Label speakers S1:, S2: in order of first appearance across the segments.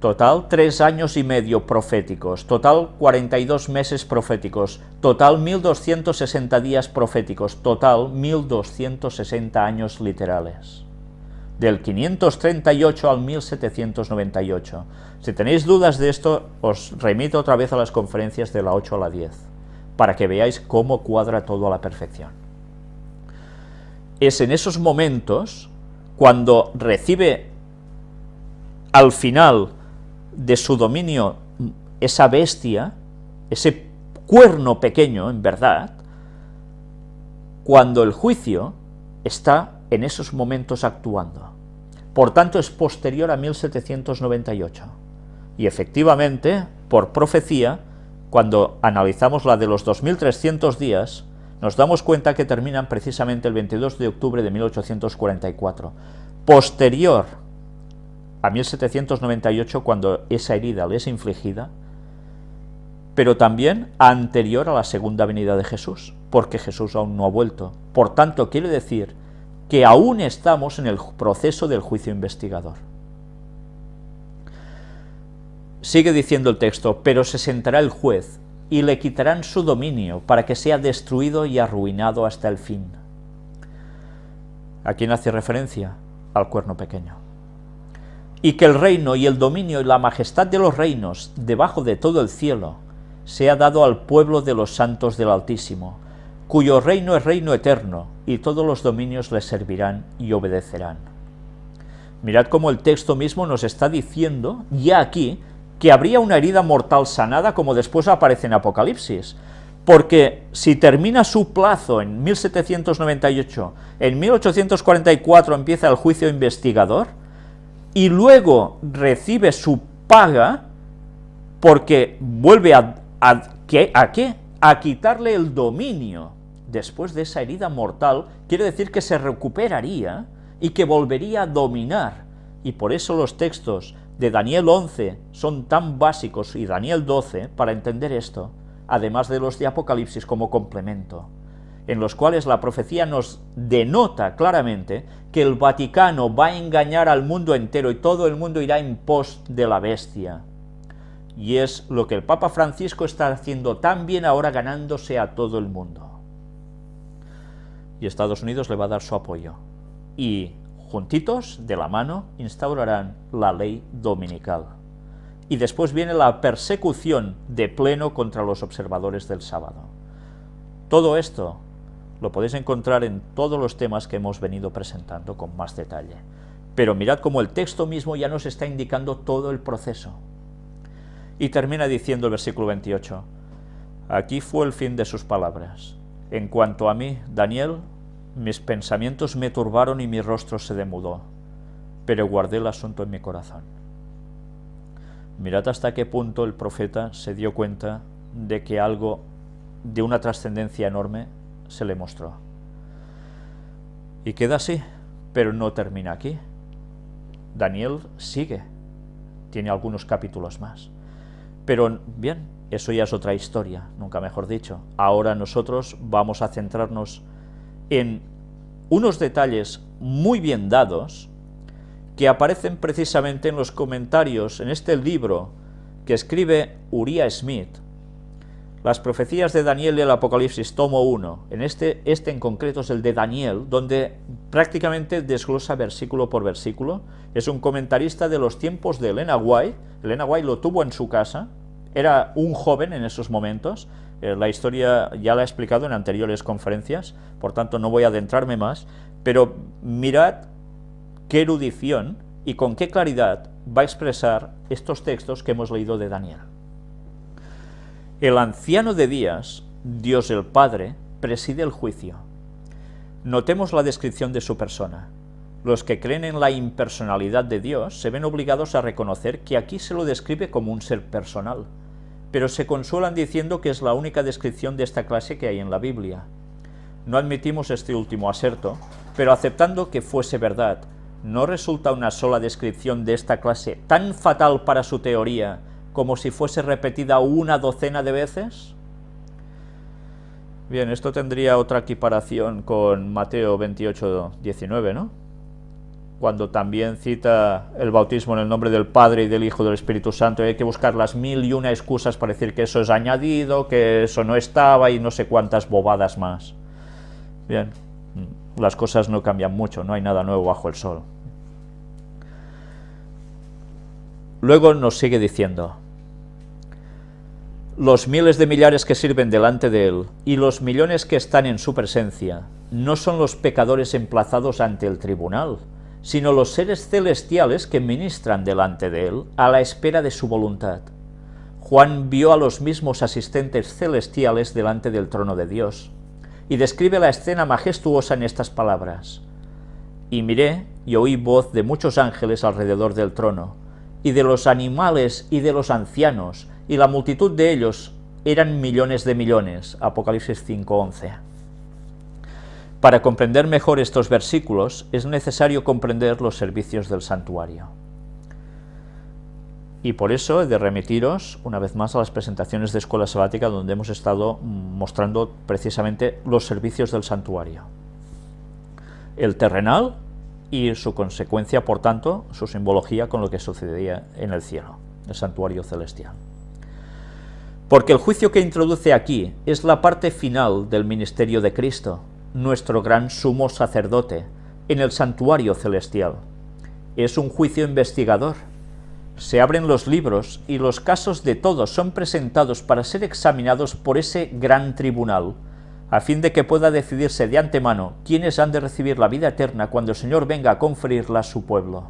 S1: Total, tres años y medio proféticos, total 42 meses proféticos, total 1260 días proféticos, total 1260 años literales. Del 538 al 1798. Si tenéis dudas de esto, os remito otra vez a las conferencias de la 8 a la 10, para que veáis cómo cuadra todo a la perfección. Es en esos momentos, cuando recibe al final de su dominio esa bestia, ese cuerno pequeño, en verdad, cuando el juicio está en esos momentos actuando. Por tanto, es posterior a 1798. Y efectivamente, por profecía, cuando analizamos la de los 2300 días, nos damos cuenta que terminan precisamente el 22 de octubre de 1844. Posterior a 1798 cuando esa herida le es infligida, pero también anterior a la segunda venida de Jesús, porque Jesús aún no ha vuelto. Por tanto, quiere decir que aún estamos en el proceso del juicio investigador. Sigue diciendo el texto, pero se sentará el juez, y le quitarán su dominio, para que sea destruido y arruinado hasta el fin. ¿A quién hace referencia? Al cuerno pequeño y que el reino y el dominio y la majestad de los reinos debajo de todo el cielo sea dado al pueblo de los santos del Altísimo, cuyo reino es reino eterno, y todos los dominios le servirán y obedecerán. Mirad cómo el texto mismo nos está diciendo, ya aquí, que habría una herida mortal sanada, como después aparece en Apocalipsis, porque si termina su plazo en 1798, en 1844 empieza el juicio investigador, y luego recibe su paga porque vuelve a, a, ¿qué? ¿a quitarle el dominio después de esa herida mortal, quiere decir que se recuperaría y que volvería a dominar. Y por eso los textos de Daniel 11 son tan básicos y Daniel 12 para entender esto, además de los de Apocalipsis como complemento en los cuales la profecía nos denota claramente que el Vaticano va a engañar al mundo entero y todo el mundo irá en pos de la bestia. Y es lo que el Papa Francisco está haciendo tan bien ahora ganándose a todo el mundo. Y Estados Unidos le va a dar su apoyo. Y juntitos, de la mano, instaurarán la ley dominical. Y después viene la persecución de pleno contra los observadores del sábado. Todo esto lo podéis encontrar en todos los temas que hemos venido presentando con más detalle. Pero mirad cómo el texto mismo ya nos está indicando todo el proceso. Y termina diciendo el versículo 28, Aquí fue el fin de sus palabras. En cuanto a mí, Daniel, mis pensamientos me turbaron y mi rostro se demudó, pero guardé el asunto en mi corazón. Mirad hasta qué punto el profeta se dio cuenta de que algo de una trascendencia enorme se le mostró. Y queda así, pero no termina aquí. Daniel sigue, tiene algunos capítulos más. Pero bien, eso ya es otra historia, nunca mejor dicho. Ahora nosotros vamos a centrarnos en unos detalles muy bien dados que aparecen precisamente en los comentarios en este libro que escribe Uriah Smith, las profecías de Daniel el Apocalipsis, tomo 1, en este, este en concreto es el de Daniel, donde prácticamente desglosa versículo por versículo, es un comentarista de los tiempos de Elena White, Elena White lo tuvo en su casa, era un joven en esos momentos, eh, la historia ya la he explicado en anteriores conferencias, por tanto no voy a adentrarme más, pero mirad qué erudición y con qué claridad va a expresar estos textos que hemos leído de Daniel. El anciano de días, Dios el Padre, preside el juicio. Notemos la descripción de su persona. Los que creen en la impersonalidad de Dios se ven obligados a reconocer que aquí se lo describe como un ser personal, pero se consuelan diciendo que es la única descripción de esta clase que hay en la Biblia. No admitimos este último aserto, pero aceptando que fuese verdad, ¿no resulta una sola descripción de esta clase tan fatal para su teoría como si fuese repetida una docena de veces? Bien, esto tendría otra equiparación con Mateo 28, 19, ¿no? cuando también cita el bautismo en el nombre del Padre y del Hijo y del Espíritu Santo, hay que buscar las mil y una excusas para decir que eso es añadido, que eso no estaba y no sé cuántas bobadas más. Bien, las cosas no cambian mucho, no hay nada nuevo bajo el sol. Luego nos sigue diciendo, los miles de millares que sirven delante de él y los millones que están en su presencia no son los pecadores emplazados ante el tribunal, sino los seres celestiales que ministran delante de él a la espera de su voluntad. Juan vio a los mismos asistentes celestiales delante del trono de Dios, y describe la escena majestuosa en estas palabras. Y miré y oí voz de muchos ángeles alrededor del trono, y de los animales y de los ancianos, y la multitud de ellos eran millones de millones. Apocalipsis 5.11. Para comprender mejor estos versículos es necesario comprender los servicios del santuario. Y por eso he de remitiros una vez más a las presentaciones de Escuela Sabática donde hemos estado mostrando precisamente los servicios del santuario. El terrenal y su consecuencia, por tanto, su simbología con lo que sucedía en el cielo, el santuario celestial. Porque el juicio que introduce aquí es la parte final del ministerio de Cristo, nuestro gran sumo sacerdote, en el santuario celestial. Es un juicio investigador. Se abren los libros y los casos de todos son presentados para ser examinados por ese gran tribunal, a fin de que pueda decidirse de antemano quiénes han de recibir la vida eterna cuando el Señor venga a conferirla a su pueblo.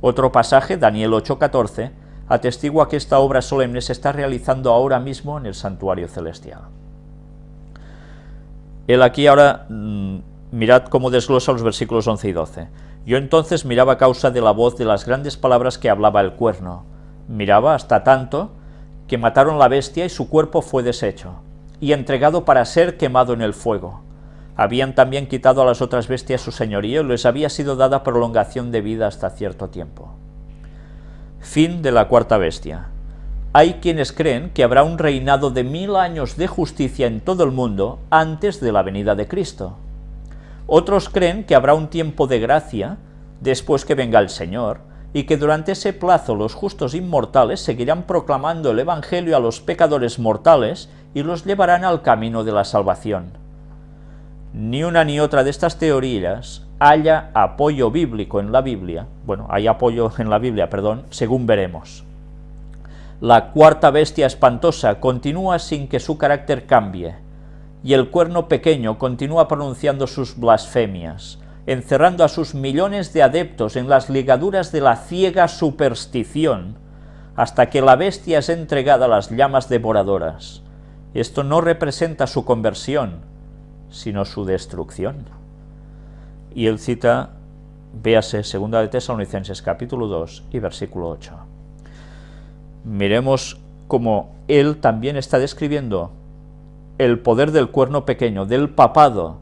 S1: Otro pasaje, Daniel 8:14, atestigua que esta obra solemne se está realizando ahora mismo en el santuario celestial. Él aquí ahora, mm, mirad cómo desglosa los versículos 11 y 12. Yo entonces miraba a causa de la voz de las grandes palabras que hablaba el cuerno. Miraba hasta tanto que mataron la bestia y su cuerpo fue deshecho, y entregado para ser quemado en el fuego. Habían también quitado a las otras bestias su señorío y les había sido dada prolongación de vida hasta cierto tiempo. Fin de la cuarta bestia. Hay quienes creen que habrá un reinado de mil años de justicia en todo el mundo antes de la venida de Cristo. Otros creen que habrá un tiempo de gracia después que venga el Señor, y que durante ese plazo los justos inmortales seguirán proclamando el Evangelio a los pecadores mortales y los llevarán al camino de la salvación. Ni una ni otra de estas teorías haya apoyo bíblico en la Biblia, bueno, hay apoyo en la Biblia, perdón, según veremos. La cuarta bestia espantosa continúa sin que su carácter cambie, y el cuerno pequeño continúa pronunciando sus blasfemias, encerrando a sus millones de adeptos en las ligaduras de la ciega superstición, hasta que la bestia es entregada a las llamas devoradoras. Esto no representa su conversión, sino su destrucción. Y él cita, véase, segunda de Tesalonicenses capítulo 2 y versículo 8 miremos cómo él también está describiendo el poder del cuerno pequeño, del papado,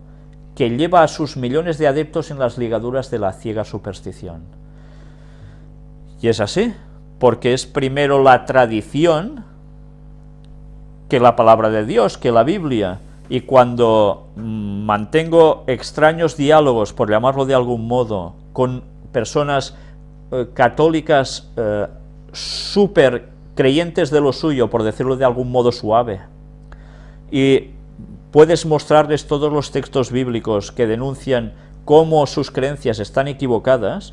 S1: que lleva a sus millones de adeptos en las ligaduras de la ciega superstición. Y es así, porque es primero la tradición que la palabra de Dios, que la Biblia, y cuando mantengo extraños diálogos, por llamarlo de algún modo, con personas eh, católicas eh, súper creyentes de lo suyo, por decirlo de algún modo suave, y puedes mostrarles todos los textos bíblicos que denuncian cómo sus creencias están equivocadas,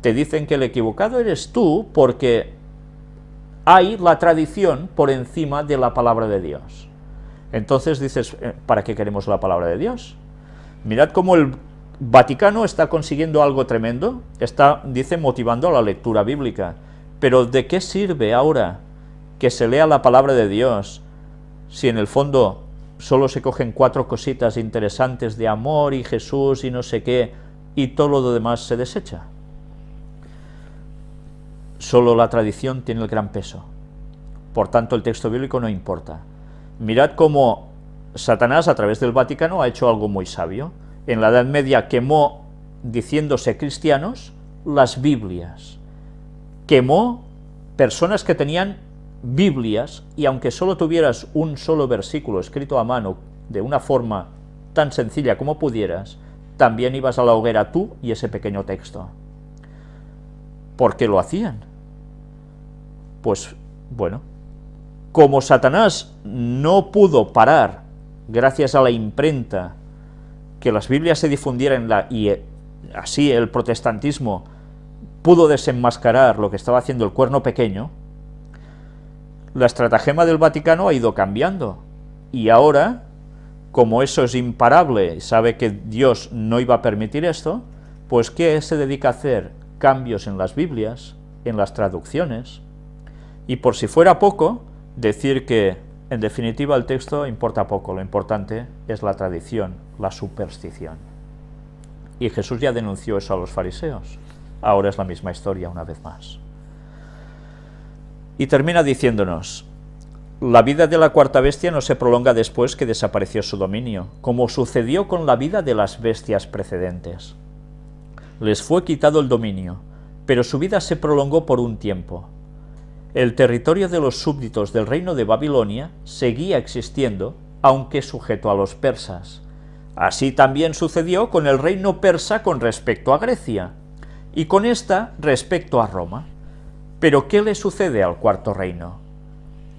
S1: te dicen que el equivocado eres tú porque hay la tradición por encima de la palabra de Dios. Entonces dices, eh, ¿para qué queremos la palabra de Dios? Mirad cómo el Vaticano está consiguiendo algo tremendo, está, dice, motivando la lectura bíblica. Pero ¿de qué sirve ahora que se lea la palabra de Dios si en el fondo solo se cogen cuatro cositas interesantes de amor y Jesús y no sé qué, y todo lo demás se desecha? Solo la tradición tiene el gran peso. Por tanto, el texto bíblico no importa. Mirad cómo Satanás, a través del Vaticano, ha hecho algo muy sabio. En la Edad Media quemó, diciéndose cristianos, las Biblias quemó personas que tenían Biblias, y aunque solo tuvieras un solo versículo escrito a mano de una forma tan sencilla como pudieras, también ibas a la hoguera tú y ese pequeño texto. ¿Por qué lo hacían? Pues, bueno, como Satanás no pudo parar, gracias a la imprenta, que las Biblias se difundieran la, y eh, así el protestantismo pudo desenmascarar lo que estaba haciendo el cuerno pequeño, la estratagema del Vaticano ha ido cambiando. Y ahora, como eso es imparable, sabe que Dios no iba a permitir esto, pues ¿qué se dedica a hacer? Cambios en las Biblias, en las traducciones, y por si fuera poco, decir que, en definitiva, el texto importa poco, lo importante es la tradición, la superstición. Y Jesús ya denunció eso a los fariseos. Ahora es la misma historia una vez más. Y termina diciéndonos, la vida de la cuarta bestia no se prolonga después que desapareció su dominio, como sucedió con la vida de las bestias precedentes. Les fue quitado el dominio, pero su vida se prolongó por un tiempo. El territorio de los súbditos del reino de Babilonia seguía existiendo, aunque sujeto a los persas. Así también sucedió con el reino persa con respecto a Grecia, y con esta respecto a Roma. Pero ¿qué le sucede al cuarto reino?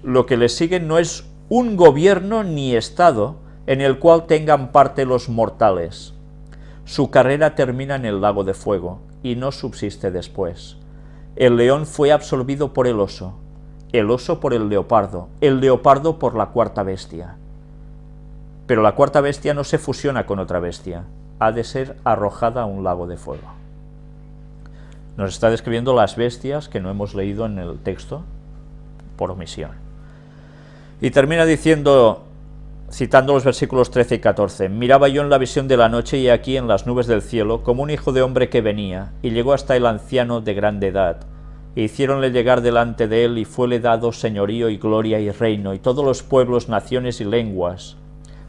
S1: Lo que le sigue no es un gobierno ni estado en el cual tengan parte los mortales. Su carrera termina en el lago de fuego y no subsiste después. El león fue absorbido por el oso, el oso por el leopardo, el leopardo por la cuarta bestia. Pero la cuarta bestia no se fusiona con otra bestia, ha de ser arrojada a un lago de fuego. Nos está describiendo las bestias que no hemos leído en el texto por omisión. Y termina diciendo, citando los versículos 13 y 14, Miraba yo en la visión de la noche y aquí en las nubes del cielo, como un hijo de hombre que venía, y llegó hasta el anciano de grande edad, e hiciéronle llegar delante de él, y fuele dado señorío y gloria y reino, y todos los pueblos, naciones y lenguas.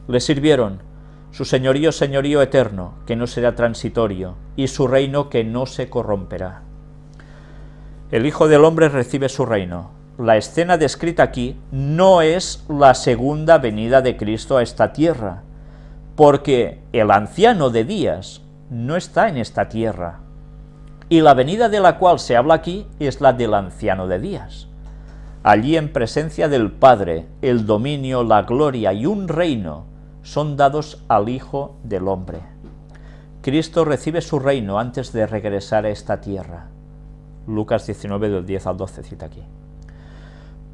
S1: Le sirvieron, su señorío señorío eterno, que no será transitorio, y su reino que no se corromperá. El Hijo del Hombre recibe su reino. La escena descrita aquí no es la segunda venida de Cristo a esta tierra, porque el anciano de días no está en esta tierra, y la venida de la cual se habla aquí es la del anciano de días. Allí en presencia del Padre, el dominio, la gloria y un reino son dados al Hijo del Hombre. Cristo recibe su reino antes de regresar a esta tierra. Lucas 19 del 10 al 12 cita aquí.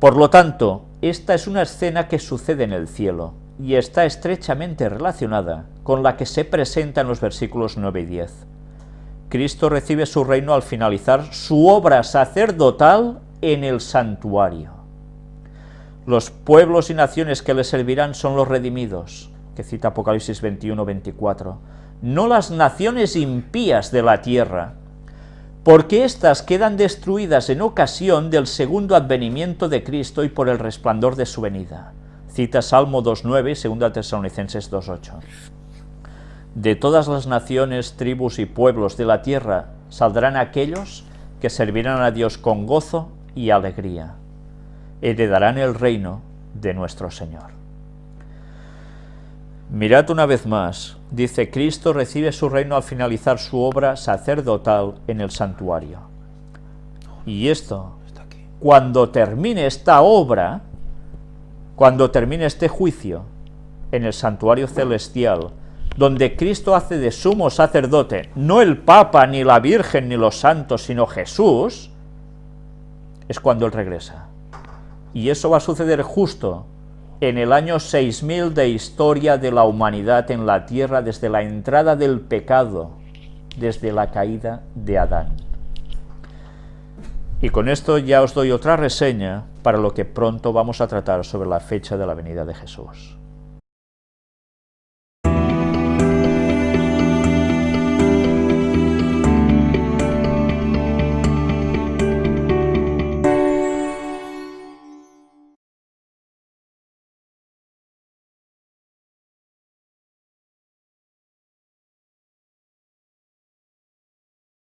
S1: Por lo tanto, esta es una escena que sucede en el cielo y está estrechamente relacionada con la que se presenta en los versículos 9 y 10. Cristo recibe su reino al finalizar su obra sacerdotal en el santuario. Los pueblos y naciones que le servirán son los redimidos, que cita Apocalipsis 21-24, no las naciones impías de la tierra, porque éstas quedan destruidas en ocasión del segundo advenimiento de Cristo y por el resplandor de su venida. Cita Salmo 2.9 y 2 Tesalonicenses 2.8. De todas las naciones, tribus y pueblos de la tierra saldrán aquellos que servirán a Dios con gozo y alegría. Heredarán el reino de nuestro Señor. Mirad una vez más, dice Cristo recibe su reino al finalizar su obra sacerdotal en el santuario. Y esto, cuando termine esta obra, cuando termine este juicio en el santuario celestial, donde Cristo hace de sumo sacerdote, no el Papa, ni la Virgen, ni los santos, sino Jesús, es cuando Él regresa. Y eso va a suceder justo en el año 6000 de historia de la humanidad en la tierra desde la entrada del pecado, desde la caída de Adán. Y con esto ya os doy otra reseña para lo que pronto vamos a tratar sobre la fecha de la venida de Jesús.